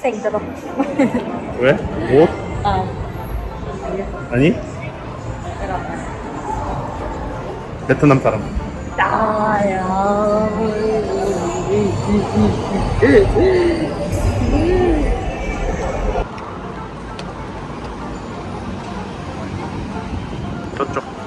학생처럼. 왜? 옷? 아, 아니? 베트남 사람 나야. 저쪽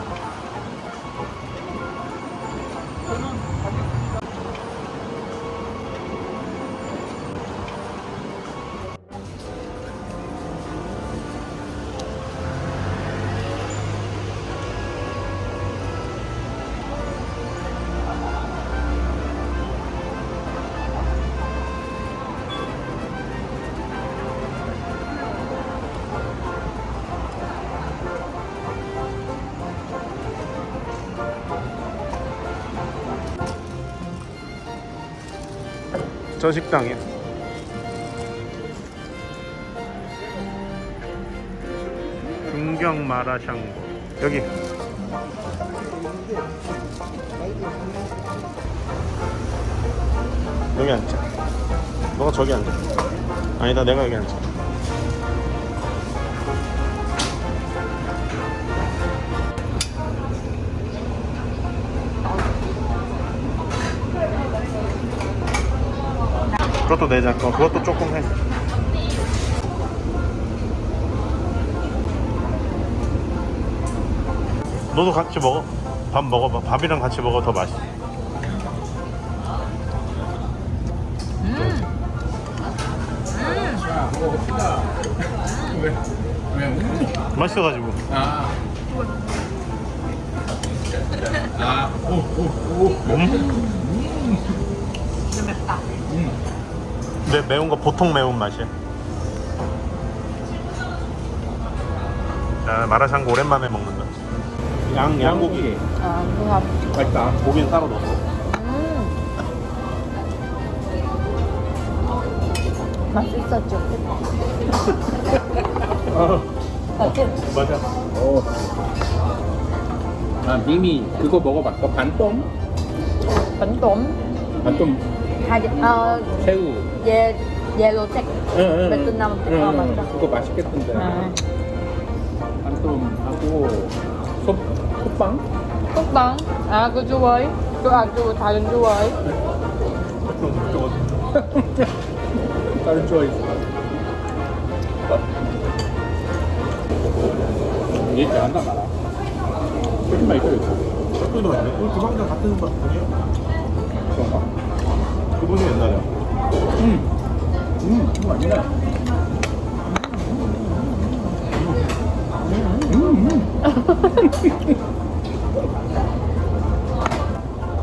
저 식당이야 중경 마라샹궈. 여기. 여기 앉자 너가 저기 앉아. 아니다 내가 여기 앉아 그것도 내자 거 그것도 조금 해. 너도 같이 먹어. 밥 먹어봐 밥이랑 같이 먹어. 더 맛있어. 맛있어가지고. 아. 아, 오, 오, 오. 음? 좀 맵다. 매, 매운 거 보통 매운 맛이야 아, 마라샹궈 오랜만에 먹는다 양, 양고기 아, 그럼. 맛있다. 고기는 따로 넣었어 음. 맛있었죠. 맞지? 맞아 어. 아, 님이 그거 먹어봤어? 반똠? 반돔. 반똠 하지, 어, 새우. 예, 옐로색. 응, 응. 베트남 응, 아, 응. 맞다. 그거 맛있겠던데. 아, 반똠하고 솥, 솥빵? 국방. 아, 그 좋아해? 그, 아, 그 다른 좋아해? 다른 좋아했어. 얘기 말아. 훨씬 맛있어, 이거. 맛있네 우리 주방장 같은 분이야? 그런가? 그분이 옛날에 음. 음, 이거 맛있네.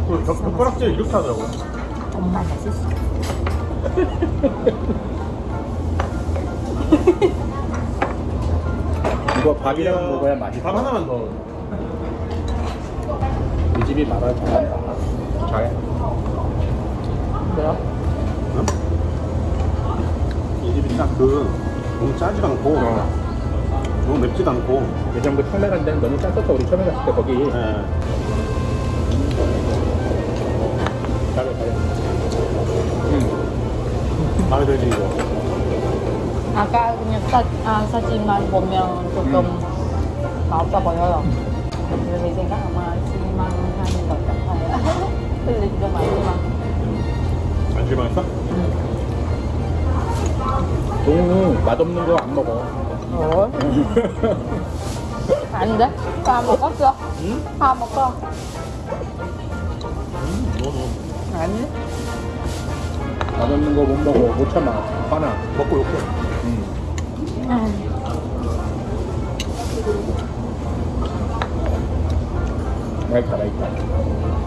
그 젓- 젓가락질 이렇게 하더라고 정말 맛있어. 이거 밥이랑 먹어야 맛있어. 밥 하나만 더 이 집이 말을 잘한다. 잘해. 그래요? 응? 이 집이 딱그 너무 짜지도 않고 너무 맵지도 않고 예전부터 처음에 간 데는 너무 짰었어. 우리 처음에 갔을 때 거기. 예. 잘해, 잘해. 음. 마음에 들지 이거 아까 그냥 사, 아, 사진만 보면 조금 맛없어 보여요. 근데 생각 아마 실망하는 것 같아요. 틀리지도 말지만. 동우 맛없는 거 안 먹어. 어? 안 돼? 다 먹었어. 응? 다 먹어. 음, 너, 너. 아니? 맛없는 거 못 먹어. 못 참아. 화나. 먹고 욕해 음. 음. 맛있다, 맛있다.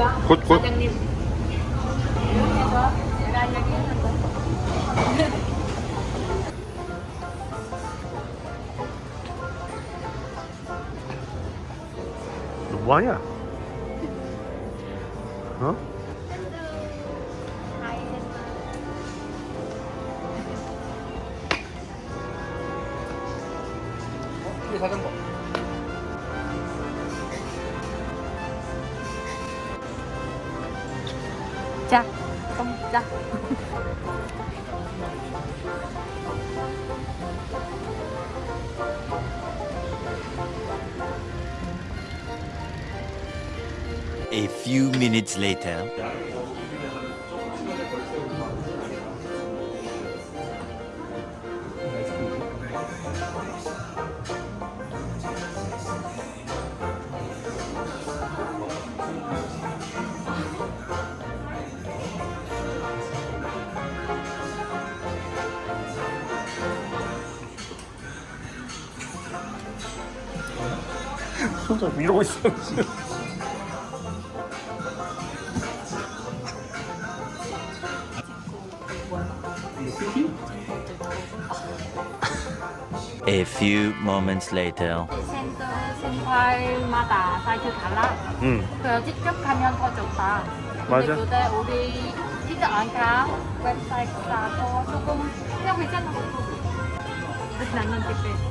굿, 굿. 사장님. 너 뭐하냐? 어? 자전거. 좀 자. A few minutes later. 손좀 이러고 있어. A few moments later. 센터마다 사이즈 달라. 응. 그래서 직접 가면 더 좋다. 맞아. 근데 우리 직접 안 가. 웹사이트 가서 조금 그냥 괜찮아. 그래서 나는 그때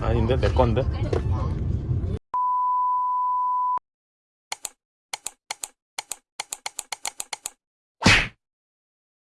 아닌데 내 건데.